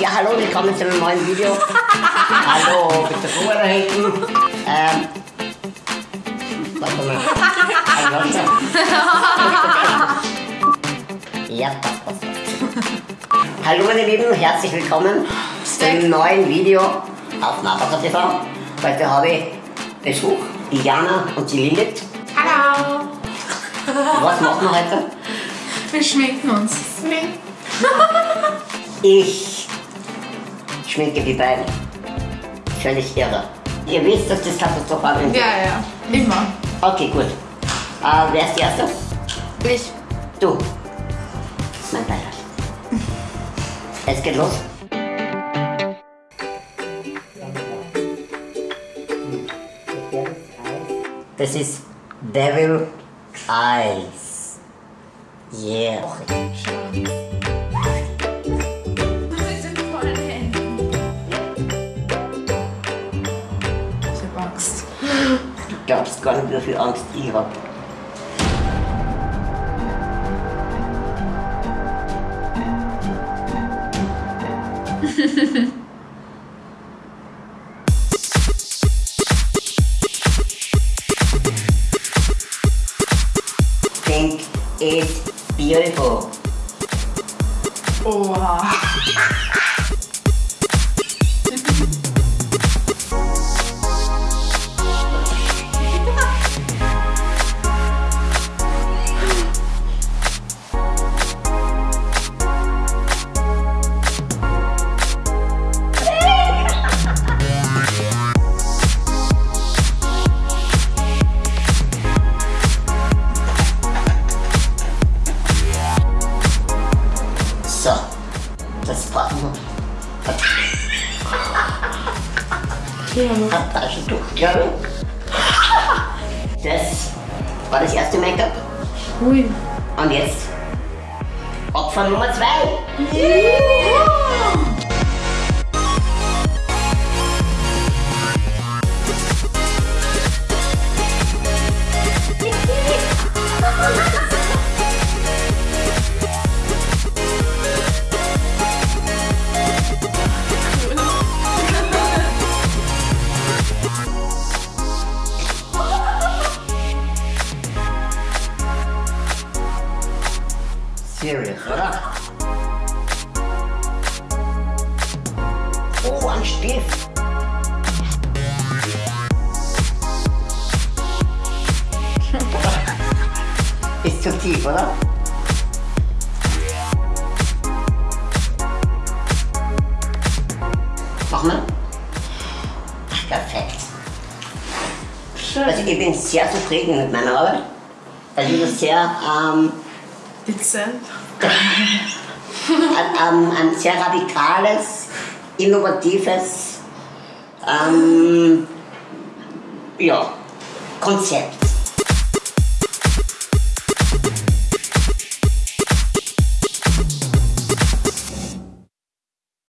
Ja, hallo, willkommen zu einem neuen Video. hallo, bitte Ruhe da hinten. Ähm, warte mal. Hallo, ja, passt, passt, passt. Hallo meine Lieben, herzlich willkommen zu einem neuen Video auf Nabaka TV. Heute habe ich Besuch, die Jana und die Lilith. Hallo! Was machen wir heute? Wir schminken uns. Ich schminke die beiden. Völlig irre. Ihr wisst, dass das katastrophal ist. Ja, ja. Immer. Okay, gut. Äh, wer ist die Erste? Ich. Du. Mein Beileid. Es geht los. Das ist Devil Eyes. Yeah. Du glaubst gar nicht, wie viel Angst ich hab. Think it's beautiful. Oha. So, das brauchen wir. Ein Taschentuch, glaube ich. Das war das erste Make-up. Ui. Und jetzt Opfer Nummer zwei. Serious, oder? Oh, ein Stift. Ist zu tief, oder? Mach mal. Perfekt. Also ich bin sehr zufrieden mit meiner Arbeit. Also ich bin sehr ähm, Dezent. ein, ein, sehr radikales, innovatives ähm, ja, Konzept.